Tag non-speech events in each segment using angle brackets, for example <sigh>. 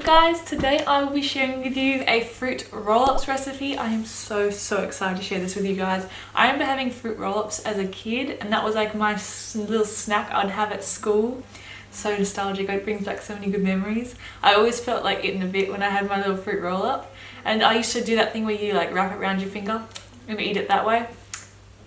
guys? Today I will be sharing with you a fruit roll-ups recipe. I am so so excited to share this with you guys. I remember having fruit roll-ups as a kid and that was like my little snack I'd have at school. So nostalgic, it brings back so many good memories. I always felt like eating a bit when I had my little fruit roll-up and I used to do that thing where you like wrap it around your finger and eat it that way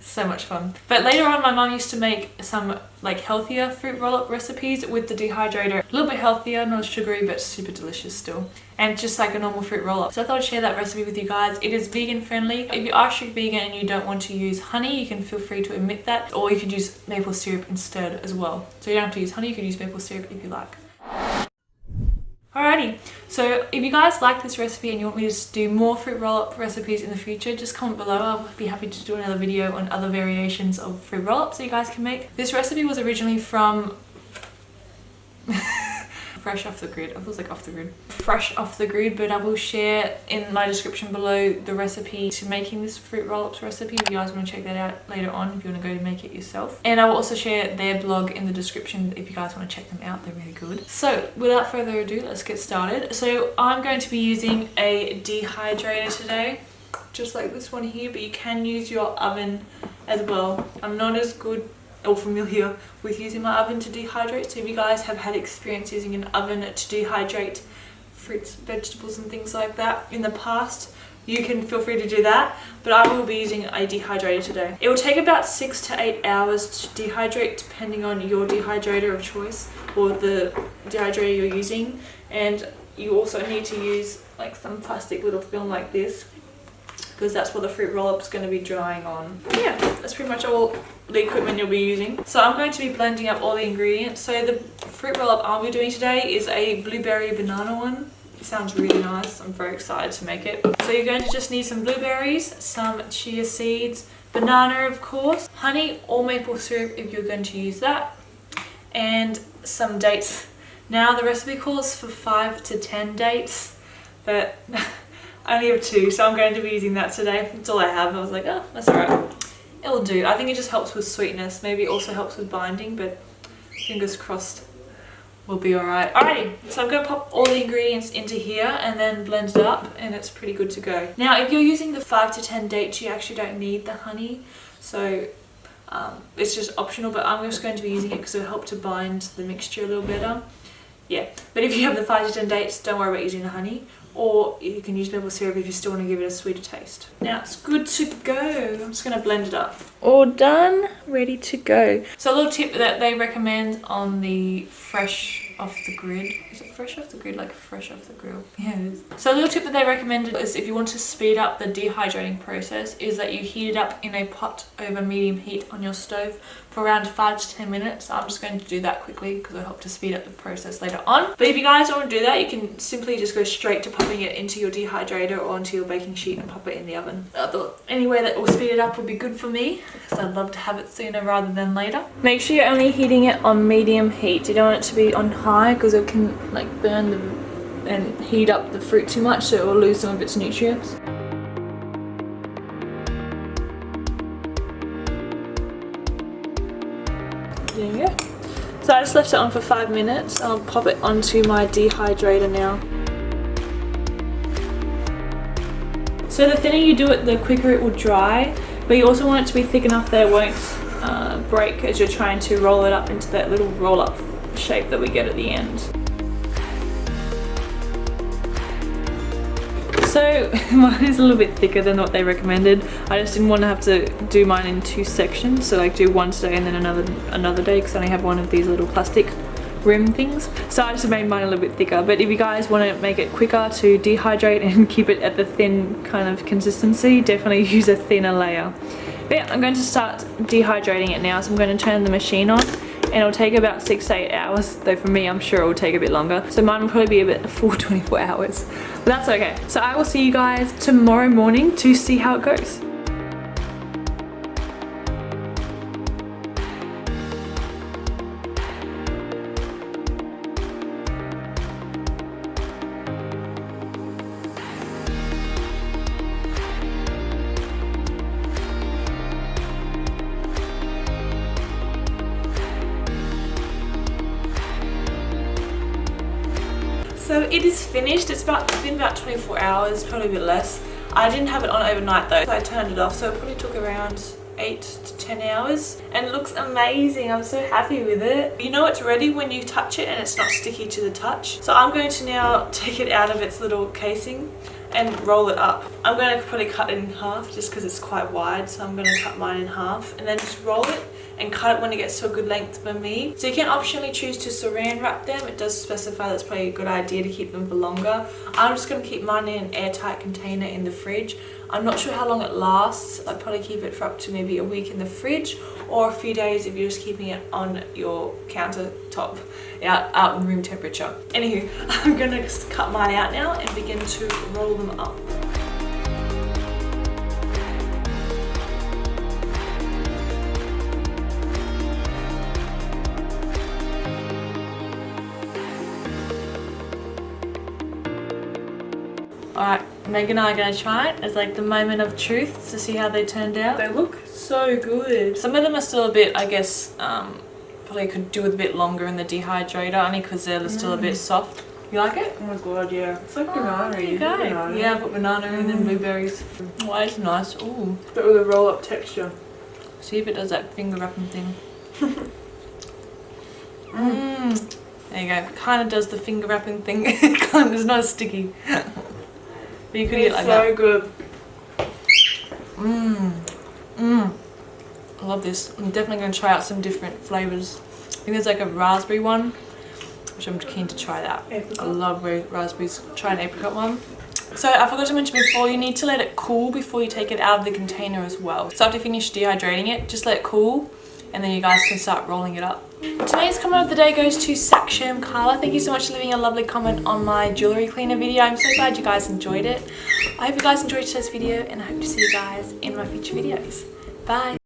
so much fun. But later on my mom used to make some like healthier fruit roll-up recipes with the dehydrator. A little bit healthier not sugary but super delicious still. And just like a normal fruit roll-up. So i thought i'd share that recipe with you guys. It is vegan friendly. If you are strict vegan and you don't want to use honey you can feel free to omit that. Or you could use maple syrup instead as well. So you don't have to use honey you can use maple syrup if you like Alrighty, so if you guys like this recipe and you want me to do more fruit roll-up recipes in the future, just comment below. I'll be happy to do another video on other variations of fruit roll-ups that you guys can make. This recipe was originally from fresh off the grid. I was like off the grid. Fresh off the grid, but I will share in my description below the recipe to making this fruit roll-ups recipe if you guys want to check that out later on if you want to go to make it yourself. And I will also share their blog in the description if you guys want to check them out. They're really good. So without further ado, let's get started. So I'm going to be using a dehydrator today just like this one here but you can use your oven as well i'm not as good or familiar with using my oven to dehydrate. So if you guys have had experience using an oven to dehydrate fruits vegetables and things like that in the past you can feel free to do that. But I will be using a dehydrator today. It will take about six to eight hours to dehydrate depending on your dehydrator of choice or the dehydrator you're using. And you also need to use like some plastic little film like this because that's what the fruit roll-up is going to be drying on. Yeah, that's pretty much all the equipment you'll be using. So I'm going to be blending up all the ingredients. So the fruit roll-up I'll be doing today is a blueberry banana one. It sounds really nice. I'm very excited to make it. So you're going to just need some blueberries, some chia seeds, banana of course, honey or maple syrup if you're going to use that, and some dates. Now the recipe calls for 5 to 10 dates, but <laughs> I only have two, so I'm going to be using that today. That's all I have. I was like, oh, that's alright. It'll do. I think it just helps with sweetness. Maybe it also helps with binding, but fingers crossed we'll be alright. Alrighty, so I'm going to pop all the ingredients into here and then blend it up and it's pretty good to go. Now, if you're using the 5 to 10 dates, you actually don't need the honey. So um, it's just optional, but I'm just going to be using it because it'll help to bind the mixture a little better. Yeah, but if you have the 5 to 10 dates, don't worry about using the honey or you can use maple syrup if you still want to give it a sweeter taste. Now it's good to go. I'm just going to blend it up. All done, ready to go. So a little tip that they recommend on the fresh off the grid. Is it fresh off the grid? Like fresh off the grill? Yeah, it is. So a little tip that they recommended is if you want to speed up the dehydrating process is that you heat it up in a pot over medium heat on your stove for around 5 to 10 minutes. I'm just going to do that quickly because I hope to speed up the process later on. But if you guys don't want to do that, you can simply just go straight to popping it into your dehydrator or onto your baking sheet and pop it in the oven. I thought any way that will speed it up would be good for me because I'd love to have it sooner rather than later. Make sure you're only heating it on medium heat. You don't want it to be on high because it can like burn the and heat up the fruit too much so it will lose some of its nutrients. There you go. So I just left it on for five minutes. I'll pop it onto my dehydrator now. So the thinner you do it, the quicker it will dry, but you also want it to be thick enough that it won't uh, break as you're trying to roll it up into that little roll up shape that we get at the end. So <laughs> mine is a little bit thicker than what they recommended. I just didn't want to have to do mine in two sections. So like do one today and then another another day because I only have one of these little plastic rim things. So I just made mine a little bit thicker. But if you guys want to make it quicker to dehydrate and <laughs> keep it at the thin kind of consistency, definitely <laughs> use a thinner layer. But yeah, I'm going to start dehydrating it now. So I'm going to turn the machine on and it'll take about six to eight hours though for me I'm sure it will take a bit longer. So mine will probably be a bit <laughs> full 24 hours but that's okay. So I will see you guys tomorrow morning to see how it goes So it is finished. It's about it's been about 24 hours, probably a bit less. I didn't have it on overnight though, so I turned it off. So it probably took around 8 to 10 hours and it looks amazing. I'm so happy with it. You know it's ready when you touch it and it's not sticky to the touch. So I'm going to now <laughs> take it out of its little casing and roll it up. I'm going to probably cut it in half just because it's quite wide so I'm going to cut mine in half and then roll it and cut it when it gets to a good length for me. So you can optionally choose to saran wrap them. It does specify that's probably a good idea to keep them for longer. I'm just going to keep mine in an airtight container in the fridge. I'm not sure how long it lasts. I'd probably keep it for up to maybe a week in the fridge or a few days if you're just keeping it on your countertop out, out in room temperature. Anywho, <laughs> I'm going to cut mine out now and begin to roll them up. Alright, Meg and I are going to try it as like the moment of truth to see how they turned out. They look so good. Some of them are still a bit, I guess, um, probably could do with a bit longer in the dehydrator only because they're still a bit mm. soft. You like it? Oh my god, yeah. It's like Oh, banana. there you go. Yeah, put banana in and mm. blueberries. Oh, it's nice. Ooh. But with a roll up texture. See if it does that finger wrapping thing. Mmm. <laughs> There you go. Kind of does the finger wrapping thing. <laughs> kind of, it's not sticky. <laughs> but you could eat it It's like so that. good. Mmm. Mmm. I love this. I'm definitely going to try out some different flavours. I think there's like a raspberry one, which I'm keen to try that. I Apricot. love ra- raspberries. Try an apricot one. So I forgot to mention before, you need to let it cool before you take it out of the container as well. So after you finish dehydrating it, just let it cool and then you guys can start rolling it up. Today's comment of the day goes to Saksham Carla. Thank you so much for leaving a lovely comment on my jewellery cleaner video. I'm so glad you guys enjoyed it. I hope you guys enjoyed today's video and I hope to see you guys in my future videos. Bye!